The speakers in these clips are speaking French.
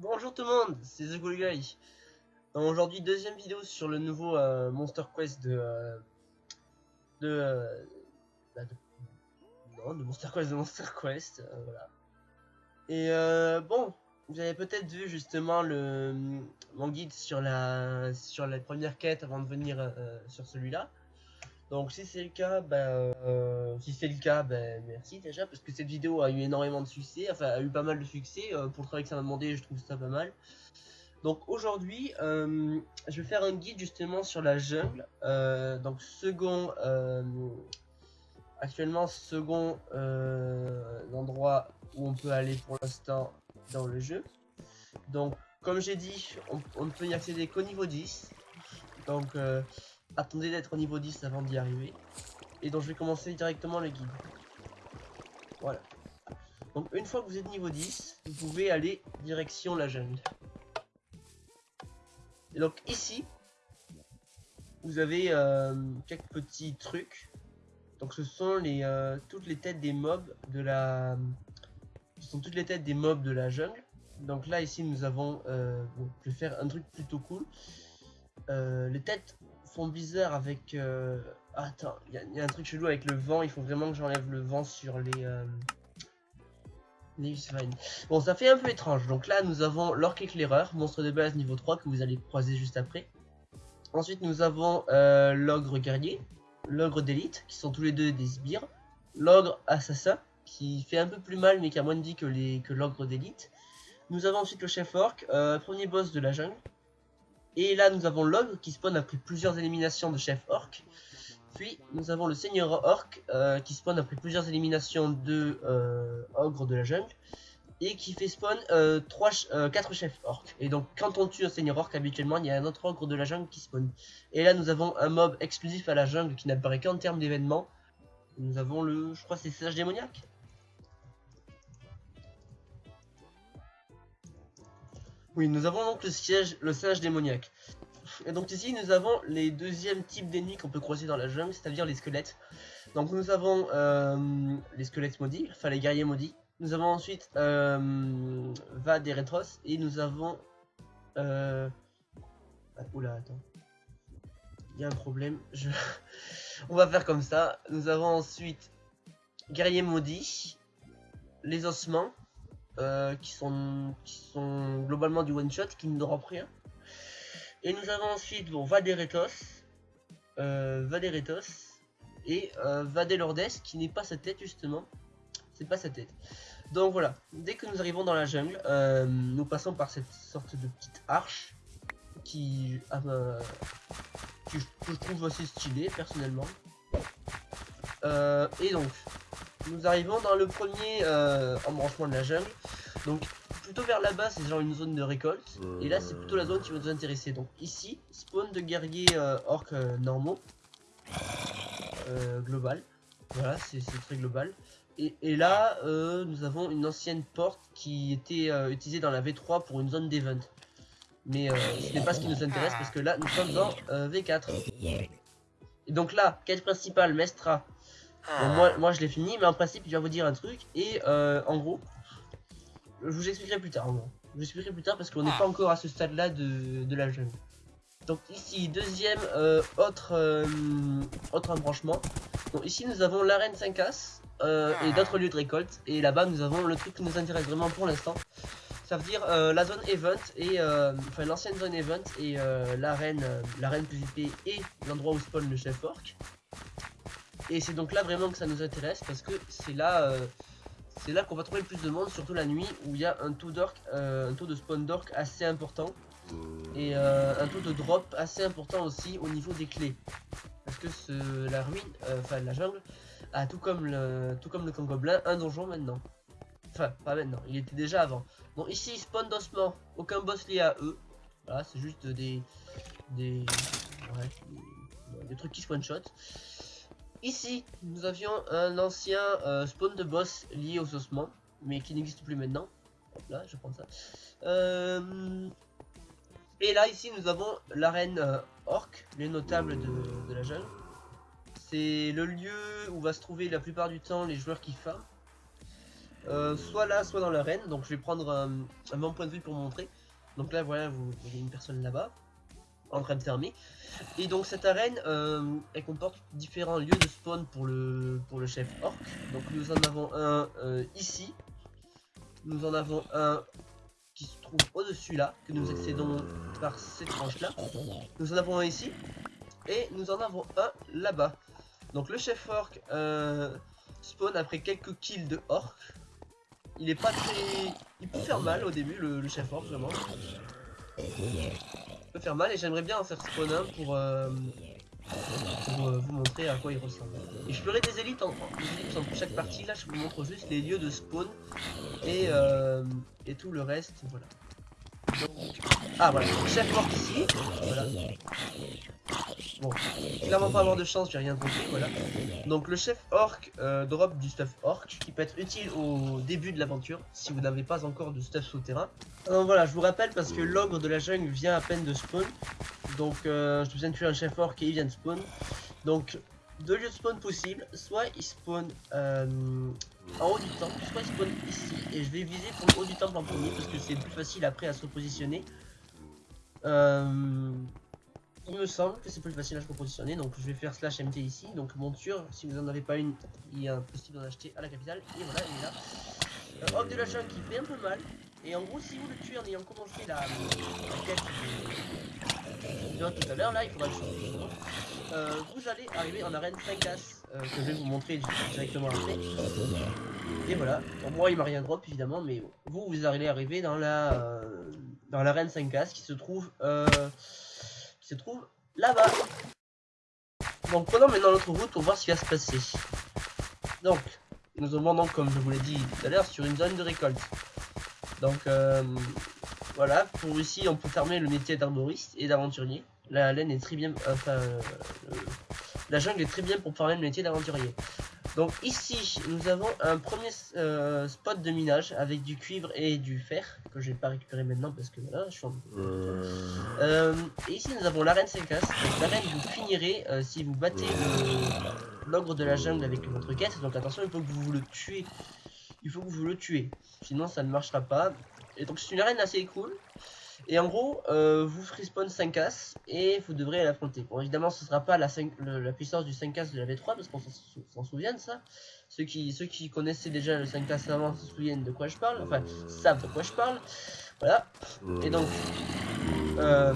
Bonjour tout le monde, c'est The Cool Guy. Aujourd'hui, deuxième vidéo sur le nouveau euh, Monster Quest de. euh, de, euh, bah, de- Non, de Monster Quest, de Monster Quest, voilà. Et bon, vous avez peut-être vu justement le mon guide sur la sur la première quête avant de venir sur celui-là. Donc si c'est le cas, ben, euh, si c'est le cas, ben merci déjà parce que cette vidéo a eu énormément de succès, enfin a eu pas mal de succès euh, pour le travail que ça m'a demandé, je trouve ça pas mal. Donc aujourd'hui, euh, je vais faire un guide justement sur la jungle. Donc second, actuellement second endroit où on peut aller pour l'instant dans le jeu. Donc comme j'ai dit, on, on ne peut y accéder qu'au niveau 10. Donc attendez d'être au niveau 10 avant d'y arriver. Et donc je vais commencer directement le guide. Voilà. Donc une fois que vous êtes niveau 10, vous pouvez aller direction la jungle. Et donc ici, vous avez euh, quelques petits trucs. Donc ce sont les euh, toutes les têtes des mobs de la ce sont toutes les têtes des mobs de la jungle. Donc là ici nous avons euh, bon, je vais faire un truc plutôt cool. Les têtes bizarre avec euh, attends, il y, a- un truc chelou avec le vent, il faut vraiment que j'enlève le vent sur les euh. Bon, ça fait un peu étrange. Donc là, nous avons l'orque éclaireur, monstre de base niveau 3 que vous allez croiser juste après. Ensuite, nous avons euh, l'ogre guerrier, l'ogre d'élite, qui sont tous les deux des sbires. L'ogre assassin, qui fait un peu plus mal, mais qui a moins de vie que les que l'ogre d'élite. Nous avons ensuite le chef orc, euh, premier boss de la jungle. Et là, nous avons l'ogre qui spawn après plusieurs éliminations de chef orc. Puis nous avons le seigneur orc euh, qui spawn après plusieurs éliminations de euh, ogre de la jungle et qui fait spawn euh, 4 chefs orc. Et donc quand on tue un seigneur orc habituellement il y a un autre ogre de la jungle qui spawn. Et là nous avons un mob exclusif à la jungle qui n'apparaît qu'en termes d'événements. Nous avons le, je crois c'est sage démoniaque. Oui, nous avons donc le siège, le sage démoniaque. Et donc ici nous avons les deuxièmes types d'ennemis qu'on peut croiser dans la jungle, c'est-à-dire les squelettes. Donc nous avons euh, les squelettes maudits, enfin les guerriers maudits. Nous avons ensuite euh, Vad et Retros et nous avons... Euh... ah, oula, attends. Il y a un problème. Je... On va faire comme ça. Nous avons ensuite Guerrier maudit, les ossements, euh, qui, sont, qui sont globalement du one shot, qui ne dropent rien. Et nous avons ensuite bon, Vaderetos, euh, Vaderetos et euh, qui n'est pas sa tête justement. C'est pas sa tête. Donc voilà, dès que nous arrivons dans la jungle, euh, nous passons par cette sorte de petite arche qui, ah que, je, que je trouve assez stylée personnellement. Euh, et donc, nous arrivons dans le premier euh, embranchement de la jungle. Donc plutôt vers là-bas, c'est genre une zone de récolte. Et là, c'est plutôt la zone qui va nous intéresser. Donc ici, spawn de guerriers euh, orques euh, normaux. Euh, global. Voilà, c'est très global. Et, et là, nous avons une ancienne porte qui était utilisée dans la V3 pour une zone d'event. Mais ce n'est pas ce qui nous intéresse parce que là, nous sommes dans euh, V4. Et donc là, quête principale, Mestra. Bon, moi, moi, je l'ai fini, mais en principe, il va vous dire un truc. Et euh, en gros, je vous expliquerai plus tard. En gros. Je vous expliquerai plus tard parce qu'on n'est pas encore à ce stade-là de, de la jungle. Donc ici, deuxième euh, autre, euh, autre embranchement. Donc ici, nous avons l'arène 5As euh, et d'autres lieux de récolte. Et là-bas, nous avons le truc qui nous intéresse vraiment pour l'instant. Ça veut dire la zone event et euh, enfin l'ancienne zone event et l'arène l'arène PVP et l'endroit où spawn le chef orc. Et c'est donc là vraiment que ça nous intéresse parce que c'est là euh, c'est là qu'on va trouver plus de monde, surtout la nuit où il y a un taux euh, un taux de spawn d'orc assez important et euh, un taux de drop assez important aussi au niveau des clés. Parce que la ruine, enfin la jungle, a tout comme le tout comme le camp gobelin un donjon maintenant. Enfin, pas maintenant, il était déjà avant. Bon, ici, spawn d'ossements, aucun boss lié à eux. Voilà, c'est juste des. des. Ouais, des, des trucs qui se one-shot. Ici, nous avions un ancien euh, spawn de boss lié aux ossements, mais qui n'existe plus maintenant. Hop là, je prends ça. Euh, et là, ici, nous avons l'arène euh, orc, les notables de, la jungle. C'est le lieu où va se trouver la plupart du temps les joueurs qui farment. euh, soit là, soit dans l'arène. Donc je vais prendre un, un bon point de vue pour montrer. Donc là, voilà, vous voyez une personne là-bas en train de fermer. Et donc cette arène, euh, elle comporte différents lieux de spawn pour le, pour le chef orc. Donc nous en avons un euh, ici. Nous en avons un qui se trouve au-dessus là, que nous accédons par cette tranche là. Nous en avons un ici. Et nous en avons un là-bas. Donc le chef orc euh, spawn après quelques kills de orc. Il est pas très... Il peut faire mal au début le, le chef orc vraiment peut faire mal et j'aimerais bien en faire spawn un pour, euh, euh, vous montrer à quoi il ressemble. Et je ferai des élites en, en chaque partie, là je vous montre juste les lieux de spawn et, euh, et tout le reste, voilà. Donc, ah voilà, chef mort ici, voilà. Bon, clairement pas avoir de chance, j'ai rien trouvé, voilà. Donc le chef orc euh, drop du stuff orc qui peut être utile au début de l'aventure si vous n'avez pas encore de stuff souterrain. Donc voilà, je vous rappelle parce que l'ogre de la jungle vient à peine de spawn. Donc euh, je besoin de tuer un chef orc et il vient de spawn. Donc deux lieux de spawn possibles, soit il spawn euh, en haut du temple, soit il spawn ici. Et je vais viser pour le haut du temple en premier parce que c'est plus facile après à se repositionner. Euh, il me semble que c'est plus facile à se repositionner, donc je vais faire slash MT ici. Donc monture, si vous n'en avez pas une, il est possible d'en acheter à la capitale. Et voilà, il est là. Euh, Homme de la jungle qui fait un peu mal. Et en gros, si vous le tuez en ayant commencé la, la quête de tout à l'heure, là, il faudra le changer. Euh, vous allez arriver en arène 5 as euh, que je vais vous montrer directement après. Et voilà. Moi, il m'a rien drop évidemment, mais vous, vous allez arriver dans la euh, dans l'arène 5 as qui se trouve se trouve là-bas. Donc prenons maintenant notre route pour voir ce qui va se passer. Donc, nous avons donc, comme je vous l'ai dit tout à l'heure, sur une zone de récolte. Donc euh, voilà, pour ici on peut fermer le métier d'arboriste et d'aventurier. La laine est très bien, enfin, euh, la jungle est très bien pour farmer le métier d'aventurier. Donc ici, nous avons un premier euh, spot de minage avec du cuivre et du fer que je vais pas récupérer maintenant parce que voilà, je suis en... Euh, et ici, nous avons l'arène 5 as. L'arène, vous finirez euh, si vous battez l'ogre de la jungle avec votre quête. Donc attention, il faut que vous le tuez. Il faut que vous le tuez. Sinon, ça ne marchera pas. Et donc, c'est une arène assez cool. Et en gros, euh, vous ferez spawn 5 as et vous devrez l'affronter. Bon, évidemment, ce sera pas la, 5 le- la puissance du 5 as de la V3 parce qu'on s'en sou- s'en souvient de ça. Ceux qui, ceux qui connaissaient déjà le 5 as avant se souviennent de quoi je parle, enfin, savent de quoi je parle. Voilà. Et donc, euh,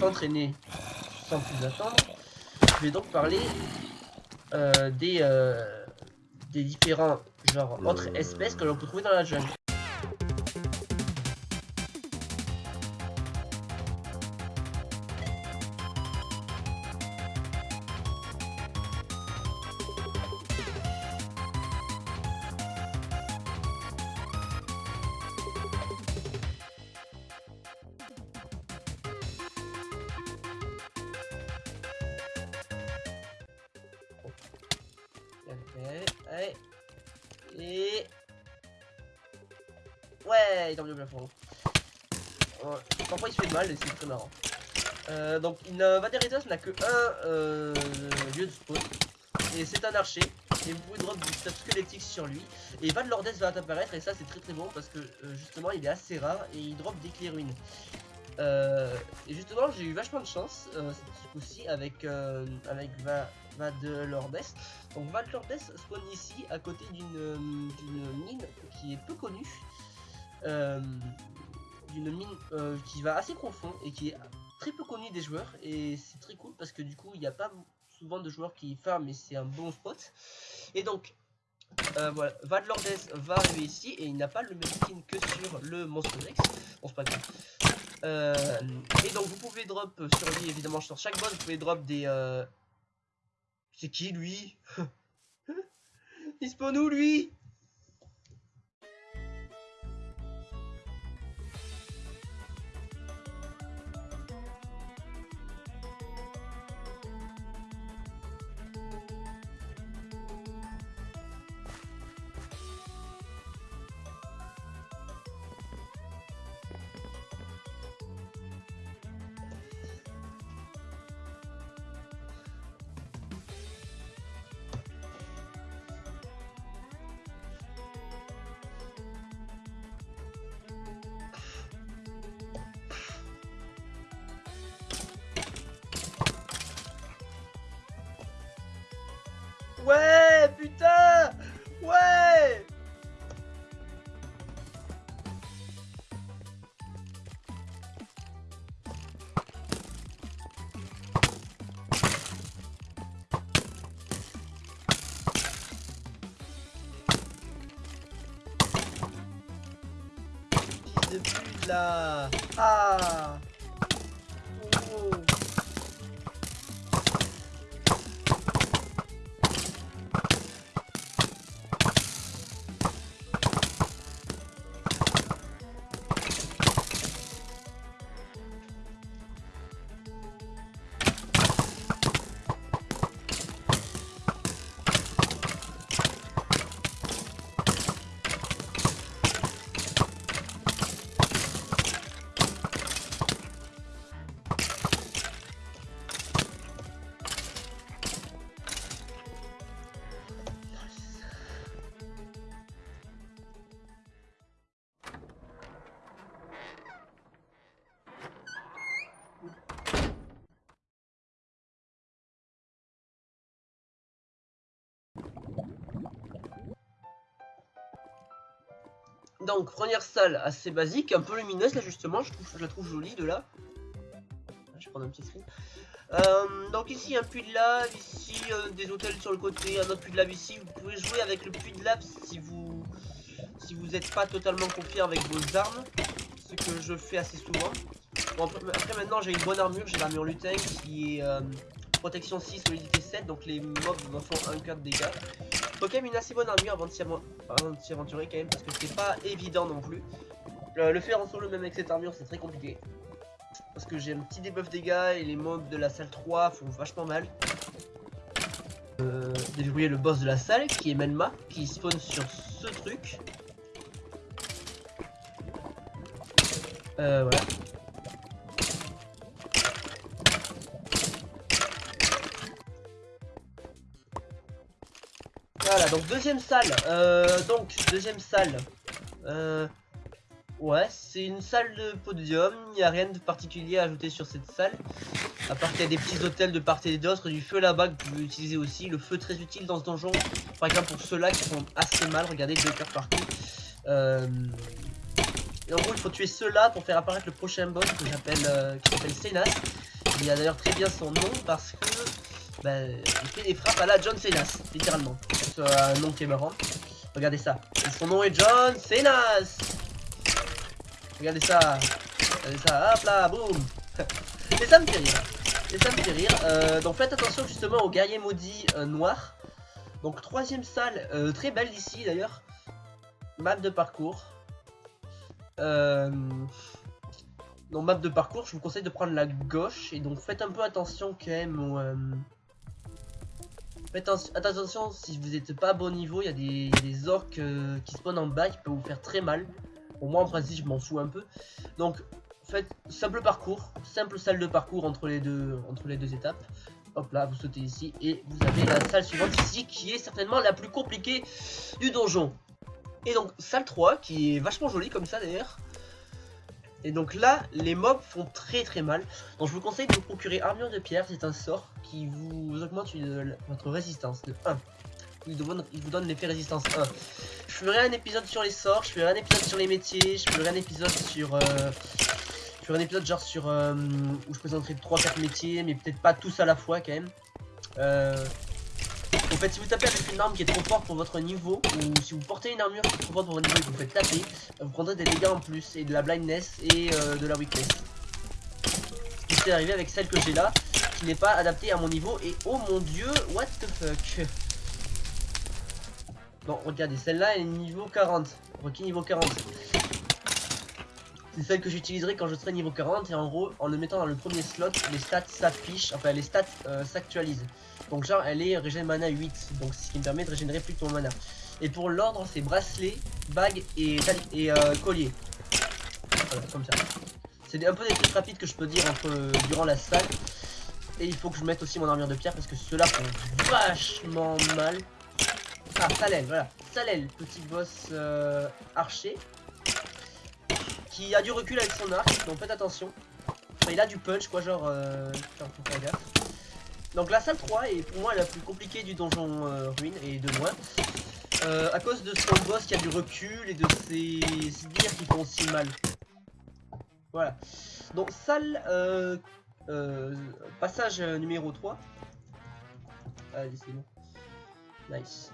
s'entraîner sans plus attendre, je vais donc parler euh, des, euh, des différents genre autres espèces que l'on peut trouver dans la jungle. Allez. Et... Ouais, il est le plafond. Ouais, Parfois il se fait mal et c'est très marrant. Euh, donc euh, Vaderitas n'a que un euh, lieu de spawn. Et c'est un archer. Et vous pouvez drop du stuff squelettique sur lui. Et Van Lordes va apparaître et ça c'est très très bon parce que euh, justement il est assez rare et il drop des clés ruines. Et justement j'ai eu vachement de chance ce coup-ci avec, avec Va de Lordes. Donc Val Lordes spawn ici à côté d'une euh, d'une mine qui est peu connue. Euh, d'une mine euh, qui va assez profond et qui est très peu connue des joueurs et c'est très cool parce que du coup il n'y a pas souvent de joueurs qui farment et c'est un bon spot. Et donc euh, voilà, Val Lordes va arriver ici et il n'a pas le même skin que sur le Monstre Rex. Bon c'est pas grave. Et donc vous pouvez drop sur lui évidemment sur chaque boss vous pouvez drop des c'est qui lui? Il spawn où lui? De pute Donc, première salle assez basique, un peu lumineuse là justement, je, trouve, la trouve jolie de là. Je vais prendre un petit screen. Euh, donc ici un puits de lave, ici euh, des hôtels sur le côté, un autre puits de lave ici. Vous pouvez jouer avec le puits de lave si vous si vous n'êtes pas totalement confiant avec vos armes, ce que je fais assez souvent. Après, maintenant j'ai une bonne armure, j'ai l'armure lutin qui est euh, protection 6, solidité 7, donc les mobs me font 1 4 de dégâts. Faut quand même une assez bonne armure avant de s'y aventurer quand même parce que c'est pas évident non plus. Le faire en solo même avec cette armure c'est très compliqué. Parce que j'ai un petit debuff dégâts et les mobs de la salle 3 font vachement mal. Euh, déverrouiller le boss de la salle qui est Melma qui spawn sur ce truc. Euh, voilà. Donc deuxième salle. Euh, donc, deuxième salle. Euh, ouais, c'est une salle de podium. Il n'y a rien de particulier à ajouter sur cette salle. À part qu'il y a des petits hôtels de part et d'autre. Du feu là-bas que vous pouvez utiliser aussi. Le feu très utile dans ce donjon. Par exemple, pour ceux-là qui font assez mal. Regardez, deux cœurs partout. Euh, et en gros, il faut tuer ceux-là pour faire apparaître le prochain boss que j'appelle euh, qui s'appelle Senas. Il a d'ailleurs très bien son nom parce que bah, il fait des frappes à la John Cenas, littéralement. C'est un nom qui est marrant. Regardez ça. Son nom est John Cenas. Regardez ça. Regardez ça. Hop là, boum. Et ça me fait rire. Et ça me fait rire. Euh, donc faites attention justement aux guerriers maudits euh, noirs. Donc troisième salle, euh, très belle ici d'ailleurs. Map de parcours. Euh... Donc map de parcours, je vous conseille de prendre la gauche. Et donc faites un peu attention quand même au... Faites attention si vous n'êtes pas à bon niveau, il y a des, orques euh, qui spawnent en bas qui peuvent vous faire très mal. Pour moi en principe je m'en fous un peu. Donc faites simple parcours, simple salle de parcours entre les deux, entre les deux étapes. Hop là, vous sautez ici et vous avez la salle suivante ici qui est certainement la plus compliquée du donjon. Et donc salle 3 qui est vachement jolie comme ça d'ailleurs. Et donc là, les mobs font très très mal. Donc je vous conseille de vous procurer armure de pierre, c'est un sort qui vous augmente votre résistance de 1. Il vous, donne, il vous donne l'effet résistance 1. Je ferai un épisode sur les sorts, je ferai un épisode sur les métiers, je ferai un épisode sur... euh, je ferai un épisode genre sur... euh, où je présenterai 3-4 métiers, mais peut-être pas tous à la fois quand même. Euh, en fait, si vous tapez avec une arme qui est trop forte pour votre niveau, ou si vous portez une armure qui est trop forte pour votre niveau et que vous faites taper, vous prendrez des dégâts en plus, et de la blindness et euh, de la weakness. Ce qui s'est arrivé avec celle que j'ai là, qui n'est pas adaptée à mon niveau, et oh mon dieu, what the fuck Bon, regardez, celle-là elle est niveau 40, requis niveau 40. C'est celle que j'utiliserai quand je serai niveau 40, et en gros, en le mettant dans le premier slot, les stats s'affichent, enfin les stats euh, s'actualisent. Donc genre elle est régène mana 8, donc ce qui me permet de régénérer plus ton mana. Et pour l'ordre c'est bracelet, bague et, et euh, collier. Comme ça. C'est un peu des trucs rapides que je peux dire entre, durant la salle. Et il faut que je mette aussi mon armure de pierre parce que ceux-là font vachement mal. Ah, Salel, voilà. Salel, petit boss euh, archer. Qui a du recul avec son arc, donc faites attention. Enfin, il a du punch, quoi, genre... Euh... Faut faire gaffe. Donc la salle 3 est pour moi la plus compliquée du donjon euh, ruine et de loin. Euh, à cause de son boss qui a du recul et de ses sbires qui font aussi mal. Voilà. Donc salle euh, passage numéro 3. Allez c'est bon. Nice.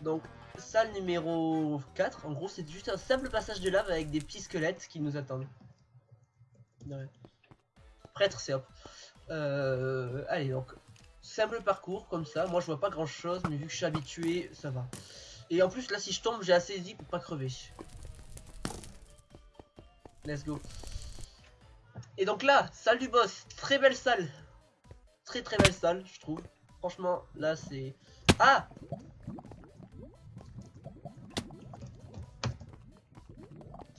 Donc salle numéro 4. En gros c'est juste un simple passage de lave avec des petits squelettes qui nous attendent. Prêtre c'est hop. Euh, allez donc simple parcours comme ça. Moi je vois pas grand chose mais vu que je suis habitué ça va. Et en plus là si je tombe j'ai assez dit pour pas crever. Let's go. Et donc là, salle du boss, très belle salle. Très très belle salle, je trouve. Franchement, là c'est... Ah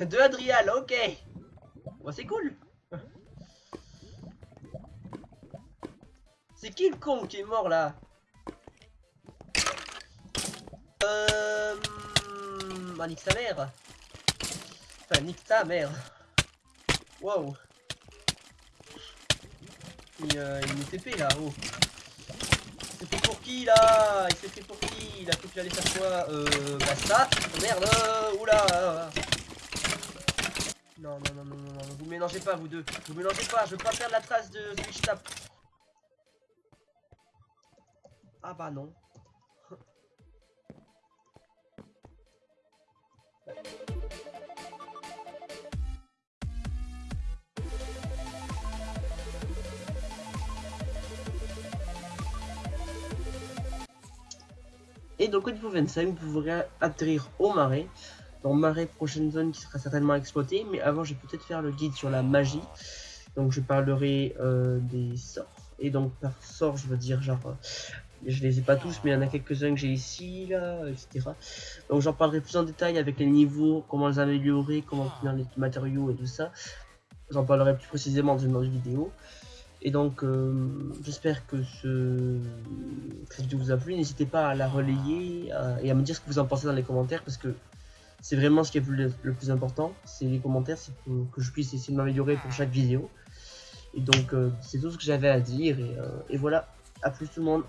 De Adrial, ok. Bon, c'est cool. C'est qui le con qui est mort là? Euh... Bah, nique mère. Enfin, nique ta mère. Wow. Il, euh, il TP là, oh. C'est fait pour qui là? Il s'est fait pour qui? Il a qu'il allait faire quoi? Euh... Bah ça Merde euh, Oula Non, non, non, non, non, non, vous mélangez pas vous deux Vous mélangez pas, je veux pas perdre la trace de Switch Tap Ah bah non. Et donc au niveau 25, vous pourrez atterrir au marais. Dans marais, prochaine zone qui sera certainement exploitée. Mais avant, je vais peut-être faire le guide sur la magie. Donc je parlerai euh, des sorts. Et donc par sort, je veux dire genre euh, je les ai pas tous, mais il y en a quelques-uns que j'ai ici, là, etc. Donc j'en parlerai plus en détail avec les niveaux, comment les améliorer, comment obtenir les matériaux et tout ça. J'en parlerai plus précisément dans une autre vidéo. Et donc, euh, j'espère que ce... cette vidéo vous a plu. N'hésitez pas à la relayer et à me dire ce que vous en pensez dans les commentaires parce que c'est vraiment ce qui est le, plus important. C'est les commentaires, c'est que je puisse essayer de m'améliorer pour chaque vidéo. Et donc, euh, c'est tout ce que j'avais à dire. Et, euh, et voilà, à plus tout le monde.